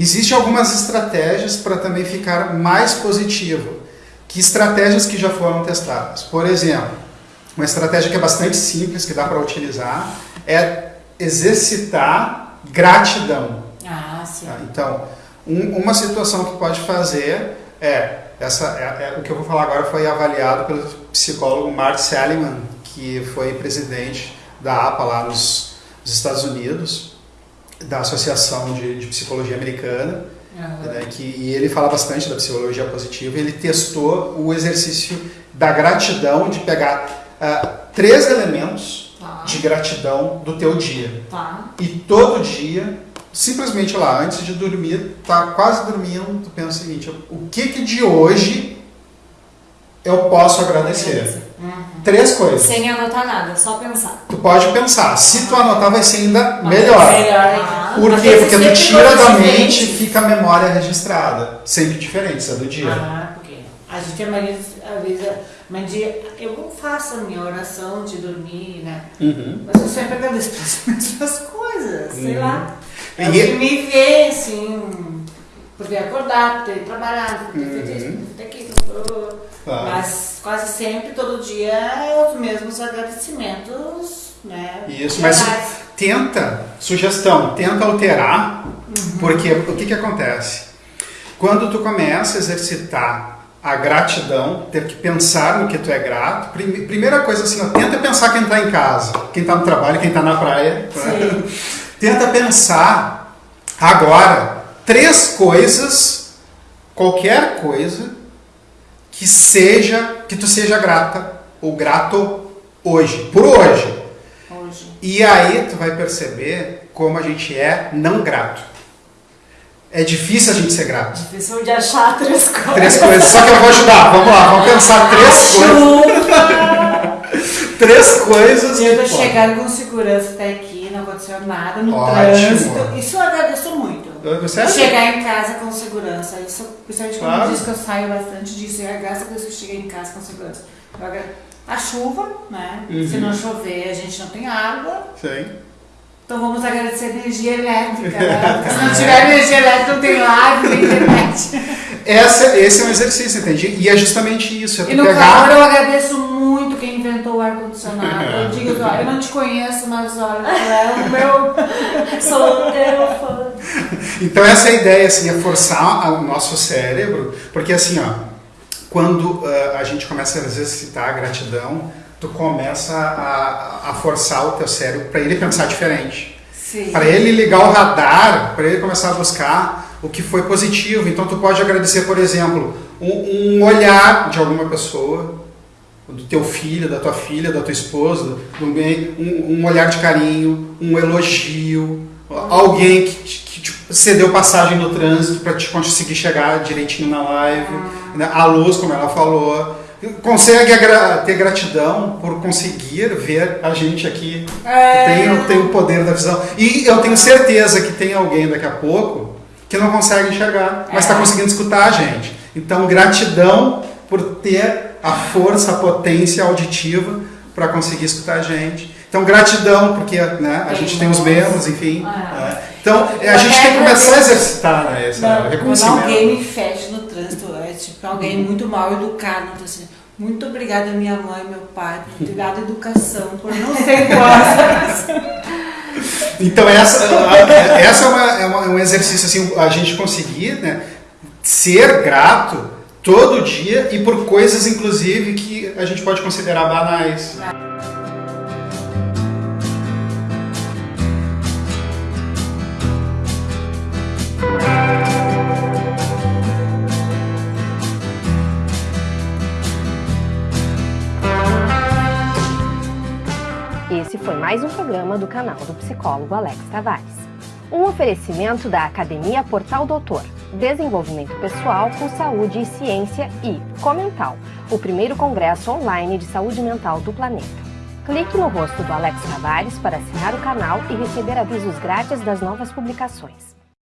Existem algumas estratégias para também ficar mais positivo. Que estratégias que já foram testadas? Por exemplo, uma estratégia que é bastante simples, que dá para utilizar, é exercitar gratidão. Ah, sim. Tá? Então, um, uma situação que pode fazer é, essa, é, é, o que eu vou falar agora foi avaliado pelo psicólogo Mark Seligman, que foi presidente da APA lá nos, nos Estados Unidos, da Associação de, de Psicologia Americana, Aham. né, que, e ele fala bastante da psicologia positiva. Ele testou o exercício da gratidão, de pegar ah, três elementos Tá. de gratidão do teu dia. Tá. E todo dia, simplesmente lá, antes de dormir, tá quase dormindo, tu pensa o seguinte, o que que de hoje eu posso agradecer? Uhum. Três coisas. Sem anotar nada, só pensar. Tu pode pensar, se tu anotar vai ser ainda melhor. Melhor. Por quê? Porque sempre tira da mente fica a memória registrada. Sempre diferente, é do dia. Ah, porque a gente, a maioria, às vezes, mas dia, eu não faço a minha oração de dormir, né? Uhum. Mas eu sempre agradeço pelas mesmas coisas, sei Uhum. lá. E- É que me vê, assim, por ter acordado, ter trabalhado, por ter feito isso, Uhum. por ter aquilo. Tá. Mas quase sempre, todo dia, é os mesmos agradecimentos, né? Isso, mas tenta, sugestão, tenta alterar, Uhum. porque o que, que acontece? Quando tu começa a exercitar a gratidão, ter que pensar no que tu é grato, prime- primeira coisa assim, ó, tenta pensar quem está em casa, quem está no trabalho, quem está na praia. né? Tenta pensar agora três coisas, qualquer coisa que seja, que tu seja grata ou grato hoje, por hoje. Hoje. E aí tu vai perceber como a gente é não grato. É difícil a gente ser grato. Difícil de achar três coisas. Três coisas, só que eu vou ajudar. Vamos lá, vamos pensar três coisas. Chuva! Três coisas. Eu tô chegando com segurança até aqui, não aconteceu nada no Ótimo. trânsito. Isso eu agradeço muito. Você? Chegar em casa com segurança. Isso, principalmente quando Claro. diz que eu saio bastante disso. É graças a Deus que eu cheguei em casa com segurança. Eu agra- A chuva, né? Uhum. Se não chover, a gente não tem água. Sim. Então vamos agradecer a energia elétrica. Né? Se não tiver energia elétrica, não tem live, não tem internet. Essa, esse é um exercício, entende? E é justamente isso. É E no pegar... calor eu agradeço muito quem inventou o ar-condicionado. Eu digo, olha, eu não te conheço, mas olha, tu é o meu. Sou o teu fã. Então essa é a ideia, assim, é forçar o nosso cérebro, porque assim, ó, quando ah, a gente começa a exercitar a gratidão, tu começa a, a forçar o teu cérebro para ele pensar diferente. Para ele ligar o radar, para ele começar a buscar o que foi positivo. Então tu pode agradecer, por exemplo, um, um olhar de alguma pessoa, do teu filho, da tua filha, da tua esposa, um, um olhar de carinho, um elogio, alguém que, te cedeu passagem no trânsito para te conseguir chegar direitinho na live, né? a luz, como ela falou. Consegue ter gratidão por conseguir ver a gente aqui É. tem, tem o poder da visão. E eu tenho certeza que tem alguém daqui a pouco que não consegue enxergar, mas está É. conseguindo escutar a gente. Então, gratidão por ter a força, a potência auditiva para conseguir escutar a gente. Então, gratidão, porque né, a Tem gente tem os membros, enfim. Ah. né. Então, a gente tem que começar a exercitar né, esse Não, quando reconhecimento. alguém me fecha no trânsito, é tipo alguém muito mal educado, então assim, muito obrigada minha mãe, meu pai, por ter dado educação, por não ser igual. Então essa, essa é, uma, é uma- é um exercício assim, a gente conseguir né, ser grato todo dia e por coisas inclusive que a gente pode considerar banais. Esse foi mais um programa do canal do psicólogo Alex Tavares. Um oferecimento da Academia Portal Doutor, Desenvolvimento Pessoal com Saúde e Ciência e Comental, o primeiro congresso online de saúde mental do planeta. Clique no rosto do Alex Tavares para assinar o canal e receber avisos grátis das novas publicações.